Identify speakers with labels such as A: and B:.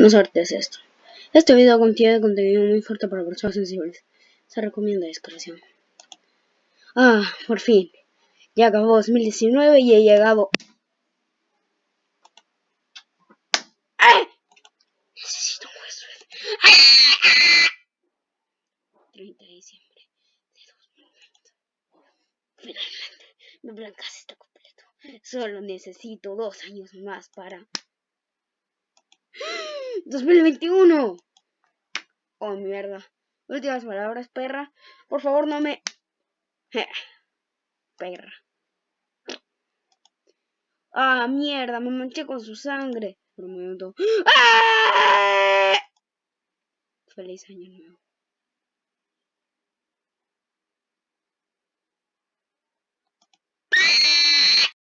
A: No suerte es esto. Este video contiene contenido muy fuerte para personas sensibles. Se recomienda discreción. Ah, por fin. Ya acabó 2019 y he llegado... ¡Ay! Necesito un hueso. 30 de diciembre de 2020. Finalmente, mi plan casi está completo. Solo necesito dos años más para... 2021. Oh, mierda. Últimas palabras, perra. Por favor, no me... perra. Ah, mierda, me manché con su sangre. Por un. ¡Ah! Feliz año nuevo.